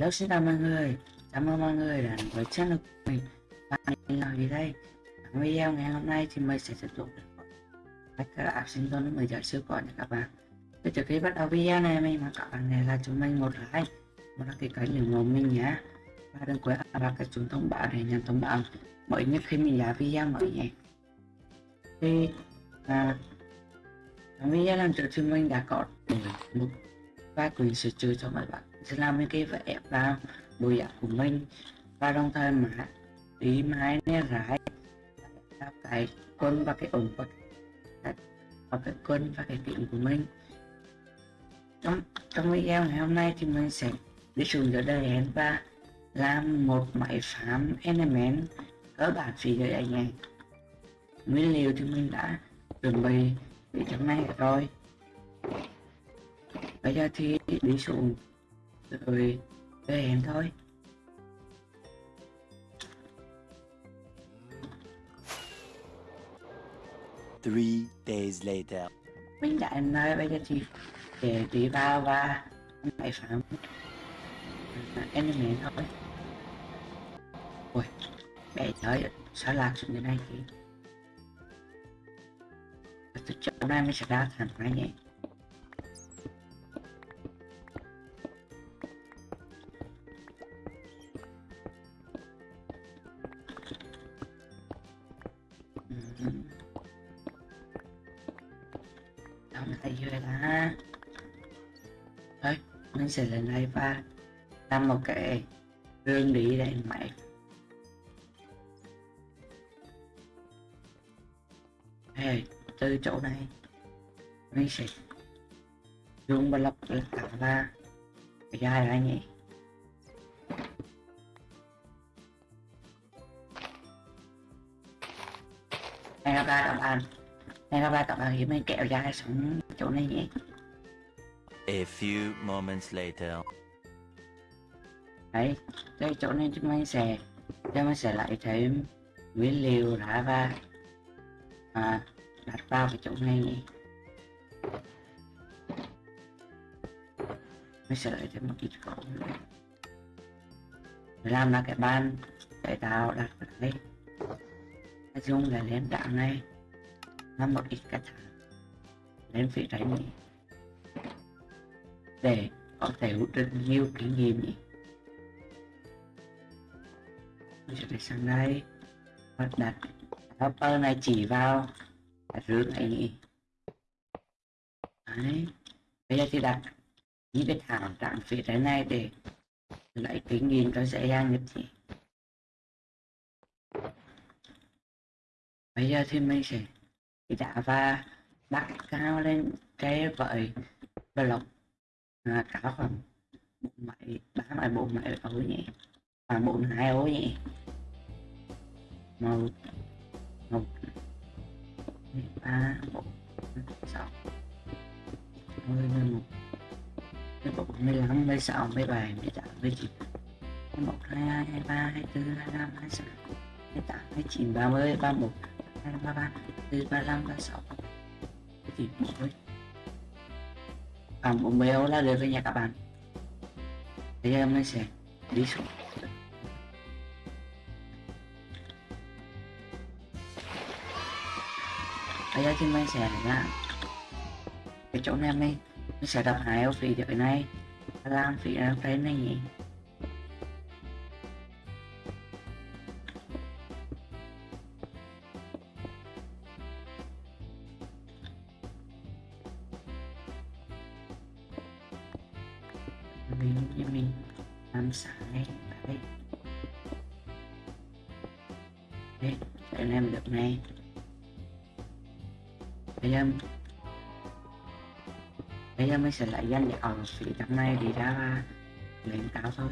Hello xin chào mọi người. Chào mừng mọi người đến với channel của mình. Và mình là gì đây. Trong video ngày hôm nay thì mình sẽ tiếp tục Cách các app sinh tồn 10 giờ siêu cỏ nha các bạn. Thì trước khi bắt đầu video này mình mà các bạn này là chúng mình một like Một đăng ký kênh ủng hộ mình nhé. Và đừng quên ấn vào cái chuông thông báo để nhận thông báo mới nhất khi mình ra video mới nhé. Thì à, trong video lần trước thì mình đã có một vài quyền sửa chữa cho mọi bạn sẽ làm những cái vẽ vào bộ dạng của mình và đồng thời mà ý mái né rải cái quân và cái ổn và cái, và cái quân và cái kính của mình trong trong video ngày hôm nay thì mình sẽ đi xuống dưới đây và làm một máy phám element cơ bản phía dưới anh em. Nguyên liệu thì mình đã chuẩn bị để trong này rồi. Bây giờ thì đi xuống rồi về hẹn thôi. Three days later. mình đã em nói bây giờ thì để đi vào và máy phám element thôi. Ui bé tới sao lạc xuống như này thì từ chỗ này mình sẽ ra thẳng ra nhé sẽ lên đây và làm một cái gương đi đây mày Hey, từ chỗ này mình sẽ dùng block để tạo ra cái dài ra nhỉ. Này các bạn các bạn. Này các bạn các bạn hiểu mình kẹo dài xuống chỗ này nhỉ A few moments later. đấy đây chỗ này chúng mình sẽ chúng mình sẽ lại thêm nguyên liệu đã và à, đặt vào cái chỗ này nhỉ mình sẽ lại thêm một ít khẩu nữa. Để làm là cái bàn để tạo đặt vào đây. Nói dùng là lên đạn này làm một ít cách lên phía trái nhỉ để có thể hữu được nhiều kinh nghiệm nhỉ? Mình sẽ phải sang đây. Và đặt hopper này chỉ vào đặt rước này nhỉ? Đấy. Bây giờ thì đặt những cái thảo trạng phía trái này để lấy kinh nghiệm cho dễ dàng nhất nhỉ? Bây giờ thì mình sẽ đi đá và đặt cao lên cái vợi block à, cả khoảng bốn mấy ba mấy bốn mấy ô nhỉ? Và bốn hai ô nhỉ? Một một ba bốn sáu. Mười mười một mười bốn mười lăm mười sáu mười bảy mười tám mười chín mười một hai hai hai ba hai bốn hai năm hai sáu. Hai tám hai chín ba mươi ba một hai ba ba bốn ba năm ba sáu. Chín mươi khoảng bốn mươi là được rồi nha các bạn. Bây giờ mình sẽ đi xuống. Bây giờ thì mình sẽ là cái chỗ này mình. Mình sẽ đập hai euro phí được cái này. Làm phí ở cái này nhỉ. Mình như mình làm sáng ngay đấy. Đấy để làm được này. Bây giờ bây giờ mình sẽ lại danh để ở phía trong này thì ra lên cao thôi.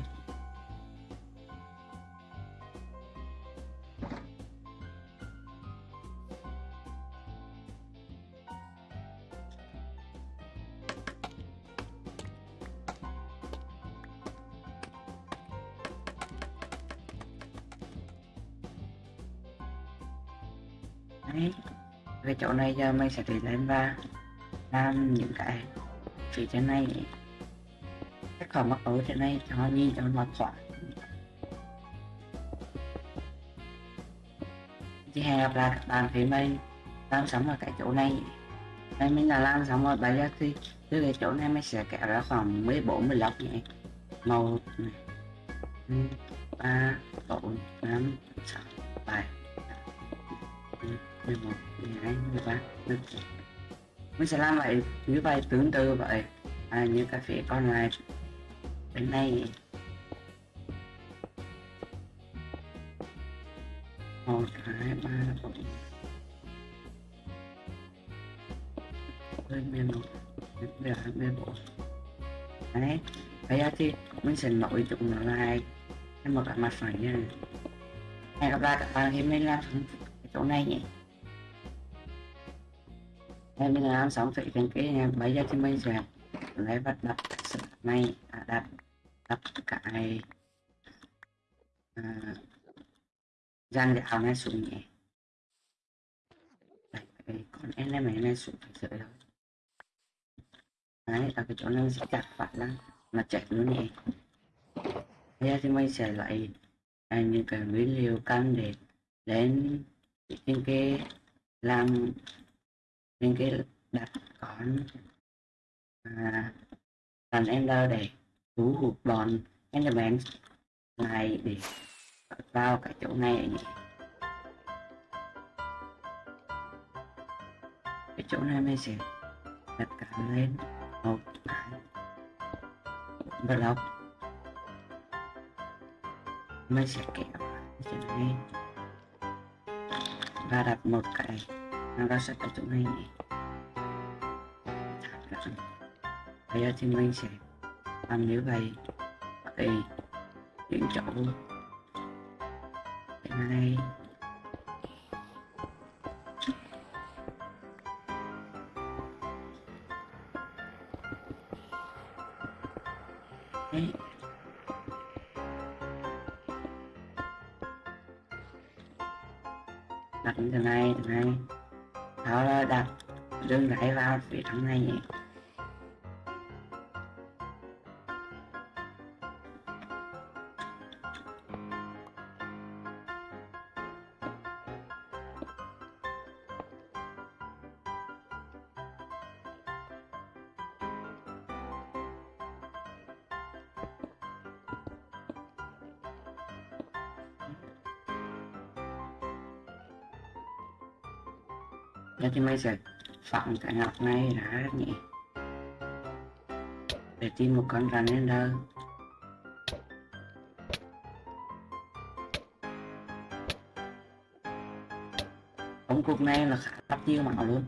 Giờ mình sẽ tiến lên và làm những cái phía trên này. Các khỏi mắc ấu trên này cho nhìn cho nó thoải thì hẹn gặp lại các bạn thấy mình làm sống ở cái chỗ này. Đây mình là làm xong rồi bây giờ thì từ cái chỗ này mình sẽ kéo ra khoảng 14 15 nhé. Một này. Ừ, ba bốn năm sáu bảy. Ừ. Ừ, mười một mười hai mười ba mười bốn mình sẽ làm vậy như vậy. Tương tự vậy à, như cà phía còn lại bên này một hai ba bốn. Lên mười một mười hai mười bốn đấy bây giờ thì mình sẽ nổi chúng nó lại. Thành một cái mặt phẳng nha. Này hẹn gặp lại các bạn khi mình làm chỗ này nhé em bây giờ làm sống thị cái cái này bây giờ thì mình sẽ lấy vật đặt sự này à, đặt đặt cái à, dàn giáo này xuống nhẹ Đấy, cái con element này xuống phải sửa rồi đấy là cái chỗ này sẽ chặt phạt lắm mà chạy luôn nhẹ bây giờ thì mình sẽ lấy à, những cái nguyên liệu cần để đến trên cái làm nên cái đặt con à, làm ender để thu hút bọn enderman này để vào cái chỗ này nhỉ cái chỗ này mình sẽ đặt cả lên một cái block. Mình sẽ kéo cái chỗ này và đặt một cái nó sẽ cái chỗ này bây giờ thì mình sẽ làm như vậy. Thì những chỗ. Cái này. Đấy. đặt thế này thế này đó là đặt đường gãy vào phía trong này nhỉ Giờ thì mình sẽ phẳng ngọc này đã nhỉ? Để tìm một con rắn lên đâu. Ống cục này là khá tắt tiêu mạo luôn.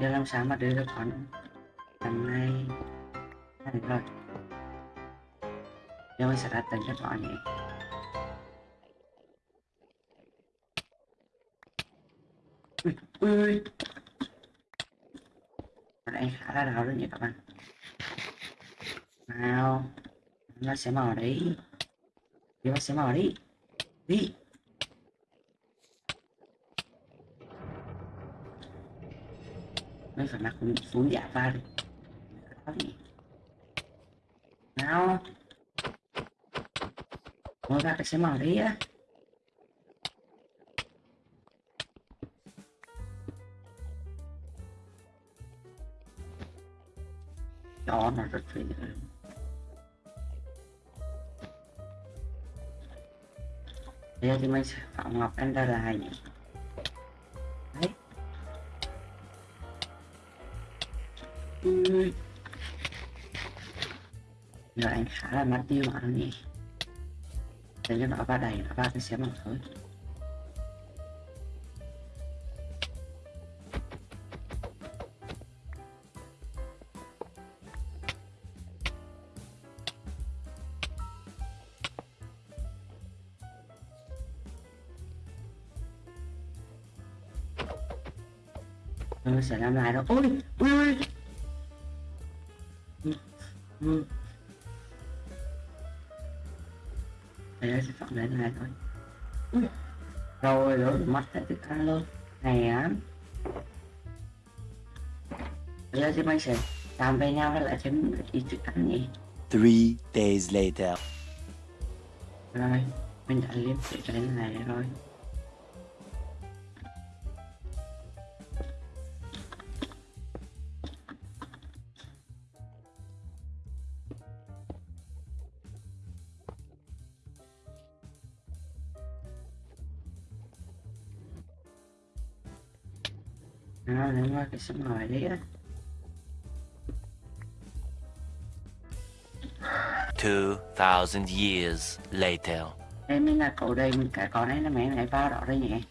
Giờ làm sao mà đưa được con giờ mình sẽ đặt tên cho nó nhỉ? Ui Ở đây khá là đau đấy nhỉ các bạn. Nào, nó sẽ mở đấy. Thì nó sẽ mở đi. Đi. Mấy phải mặc phun giả va đi. Nào ngồi ra cái xe màu đấy á. Cho nó rất phải bây giờ thì mình sẽ phạm ngọc ender lại nhỉ đấy giờ anh khá là mất tiêu mà nhỉ thế nên nó ba đầy nó vào cái xe bằng thôi. Tôi sẽ làm lại đâu Ôi, mất hết thức ăn luôn. Này á. Giờ thì mình sẽ làm với nhau với lại thêm ít thức ăn nhỉ. Three days later. rồi mình đã liếm cái này rồi cái sống hỏi đấy á. 2,000 years later. đây mình là cậu đây mình cái con này là mẹ này vào đó đây nhỉ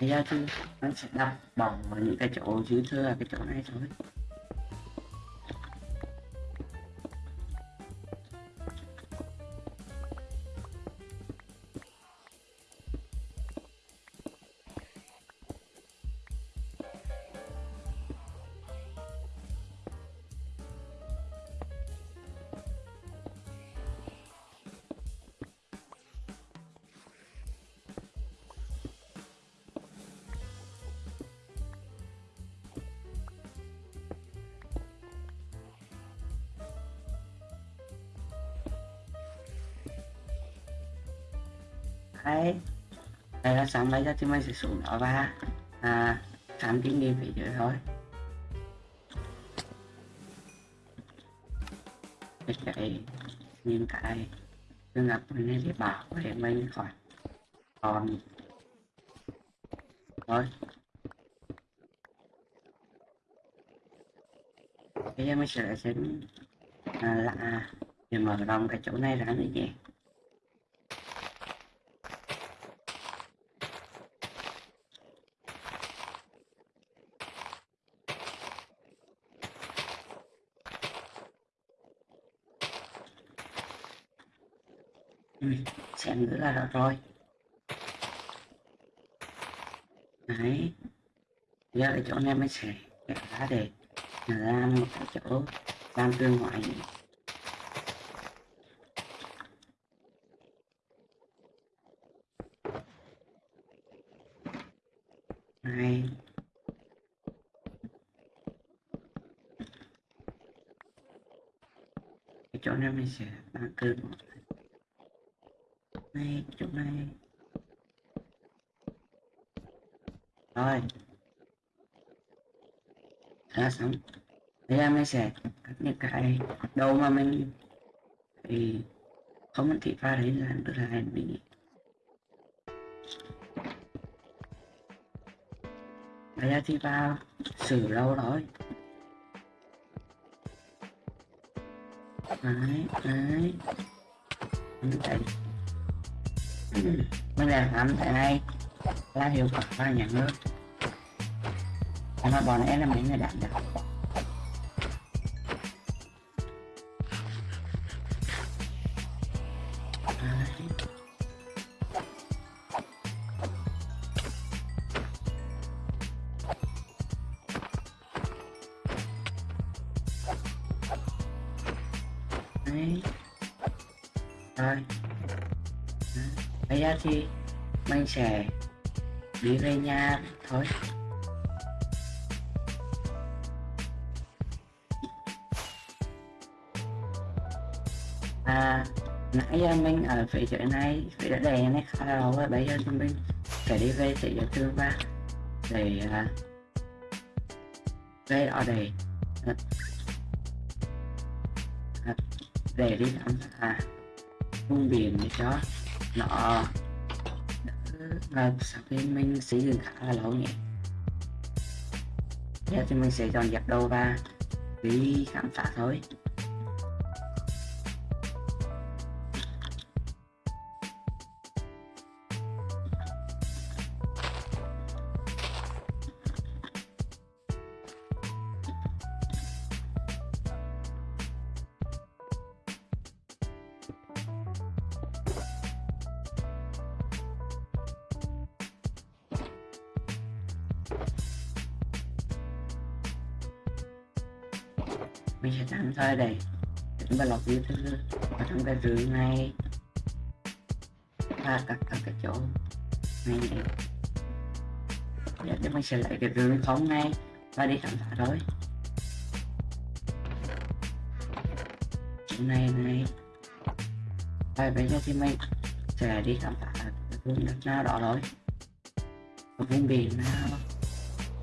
bây giờ thì nó sẽ đập bỏng vào những cái chỗ dư thừa cái chỗ này thôi đây là sáng lấy ra thì mình sẽ xuống đó và à, khám kinh nghiệm phía dưới thôi. Cái cái những cái tương ngập mình nên để bảo để mình khỏi. Còn thôi. Bây giờ mình sẽ xem à, là để mở rộng cái chỗ này ra nữa nhé Ừ, xem nữa là được rồi. Đấy. Giờ cái chỗ này mới sẽ kẻ ra để ra một cái chỗ làm tương ngoại. Này. Cái chỗ này mình sẽ tăng cường một này chỗ này. Rồi. Đã xong bây giờ mình sẽ cắt những cái đầu mà mình thì không mình thị pha đấy là được là mình bây giờ thì vào xử lâu rồi. Đấy. Đấy đấy mình làm làm tại đây là hiệu quả và nhà nước mà bọn em là mấy người đạt được Đấy. Đấy. Rồi. Bây giờ thì mình sẽ đi về nhà thôi. À, nãy giờ mình ở phía chỗ này, phía đã đè này khá lâu rồi, bây giờ thì mình phải đi về thị trường thương ba để uh, về ở đây. À, à, để đi khám à, vùng biển để cho nó và sau khi mình sử dựng khá là lâu nhỉ? Giờ thì mình sẽ dọn dẹp đồ và đi khám phá thôi. Mình sẽ tạm thời để chúng ta lọc như thứ ở trong cái rừng này pha các ở cái chỗ này này để, thì mình sẽ lấy cái rừng phóng ngay và đi khám phá thôi. Chỗ này này. Và bây giờ thì mình sẽ đi khám phá vùng đất nào đó thôi. Vùng biển nào?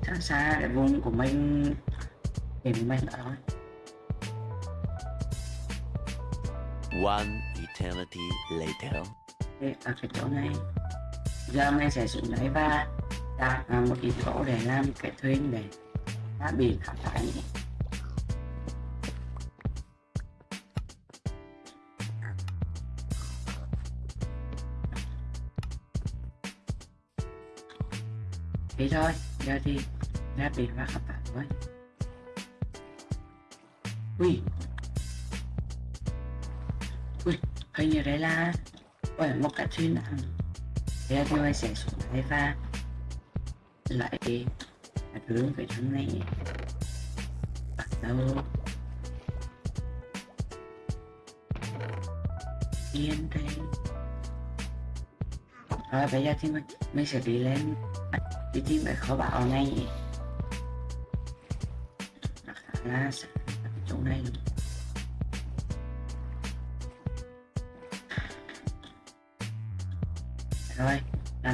Xa xa cái vùng của mình biển của mình đó thôi. One eternity later. Đây, ở cái chỗ này giờ mình sẽ xuống đấy và đặt à, một cái chỗ để làm cái thuyền để đã bị khám phá thế thôi giờ thì ra biển và khắp phá với. ui hình như đấy là bởi một cái chuyên nặng thế là tôi sẽ xuống đây và lại hướng về hướng này. Bắt đầu. Yên đây rồi bây giờ thì mình, mình sẽ đi lên. Đi tìm cái kho bảo này. Nó khá là xa.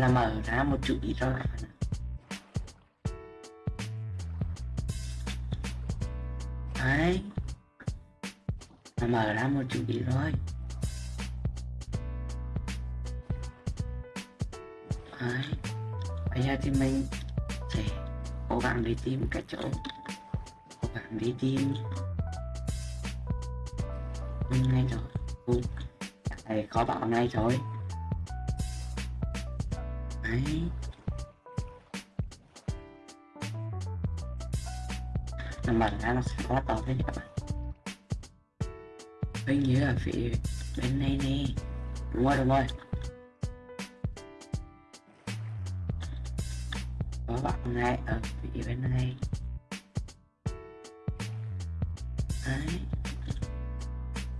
Là mở ra một chút ít rồi đấy. Là mở ra một chút ít rồi đấy. Bây giờ thì mình sẽ cố gắng đi tìm cái chỗ. Cố gắng đi tìm. Ngay rồi ừ. đây có bảo này rồi đấy nó mở ra nó sẽ quá to thế các bạn. Bên như là phía bên này nè. Đúng rồi đúng rồi. Có bạn này ở phía bên này. Đấy.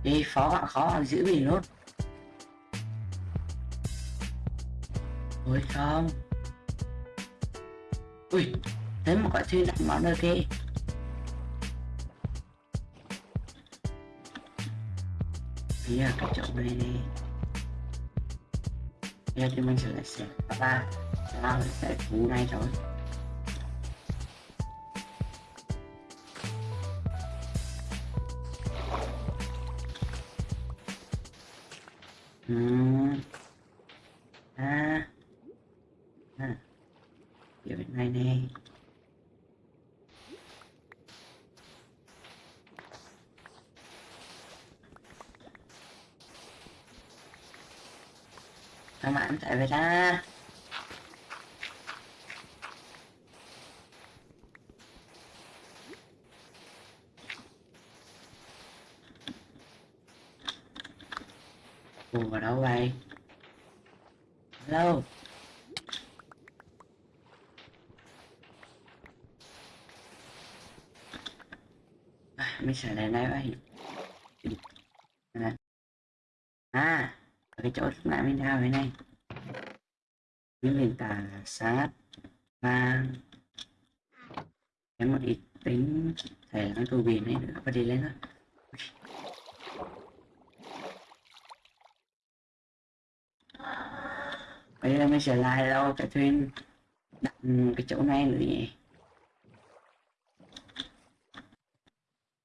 Đi phó bạn khó giữ mình luôn. Ôi không. Ui thấy một quả thuyền đặt món ở kia bây giờ cái chỗ này đi. Bây giờ thì mình sẽ lại xem. Các bạn làm sẽ cú này rồi Hmm. à à giờ bên này nè các bạn chạy về ra. Ủa vào đâu vậy? Hello? À, Mình sẽ lên đây vậy à, à chỗ lúc mình ra thế này Những nền tảng sát và Em một ít tính thể là cái cầu biển này nữa và đi lên thôi. Bây giờ mình sẽ lại đâu, cái thuyền đặt cái chỗ này nữa nhỉ?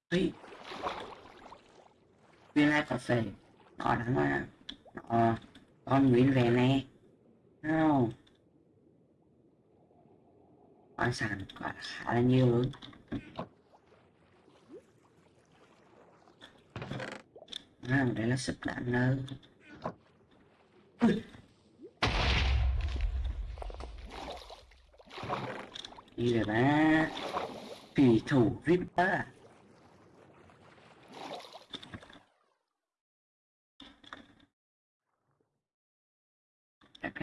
Ê. thuyền này có phải ở đáng mà ờ con nguyễn về nè, không? Khoáng sản quả khá là nhiều luôn. Ờ, à, đây là sức đạn nữa đi rồi ba thủy thủ Ripper à?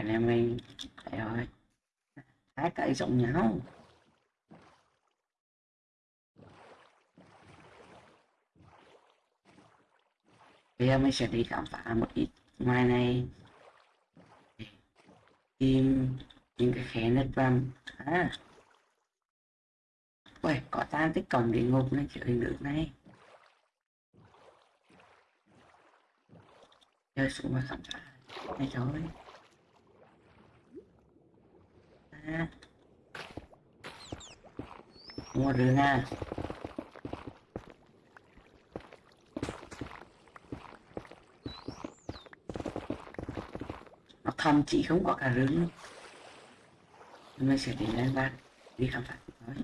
Anh em này trời ơi rồi Hai cái giống nhau Bây giờ mình sẽ đi khám phá một ít ngoài này. Tìm những cái khe nứt và à Ui, có tan tích cổng địa ngục này chịu được này. Chơi xuống mà khám phá. Này rồi à mua rừng ha nó thầm chị không có cả rừng. Luôn nay sẽ đi lên và đi khám phá. Đấy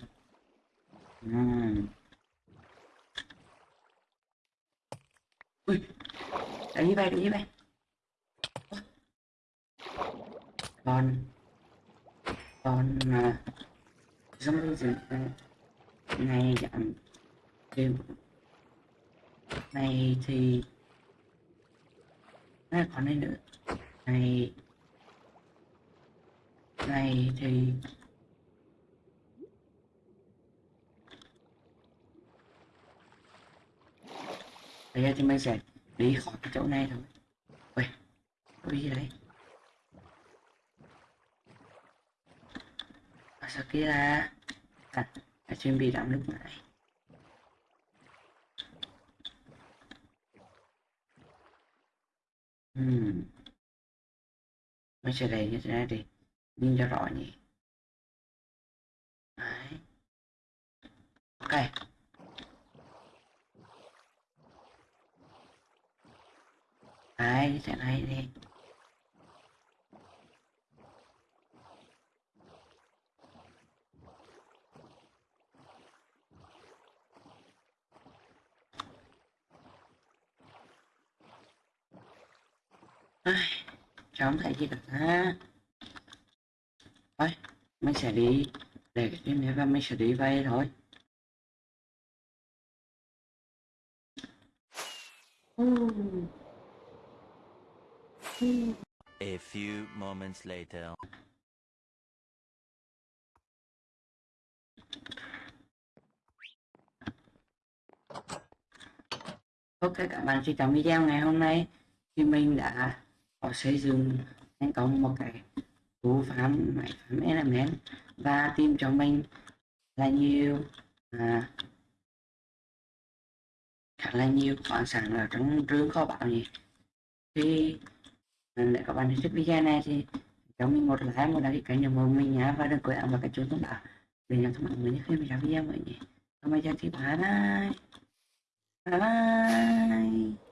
Ừm. ui, đánh như vậy đánh như vậy còn còn mà giống như gì này giảm đều này thì này còn đây nữa này này thì bây giờ thì mình sẽ đi khỏi cái chỗ này thôi. Ui có gì đấy? Ở sau kia là à, đã chuẩn bị làm lúc này hmm. mình sẽ đẩy như thế này đi nhìn cho rõ nhỉ? Đấy. Ok. Đấy như thế này đi. Ai, cháu không thấy gì được ha mình sẽ đi để cái phim này và mình sẽ đi vay thôi. A few moments later. Ok các bạn xin chào video ngày hôm nay thì mình đã có xây dựng thành công một cái cú phám máy phám element và tìm cho mình là nhiều. À, khá là nhiều. Khoáng sản ở trong trường kho báu nhỉ. Thì à, để các bạn thích video này thì cho mình một like một đăng ký kênh ủng hộ mình nhé và đừng quên ấn vào cái chuông thông báo để nhận thông báo mới nhất khi mình ra video mới nhé còn bây giờ thì bye bye. Bye bye.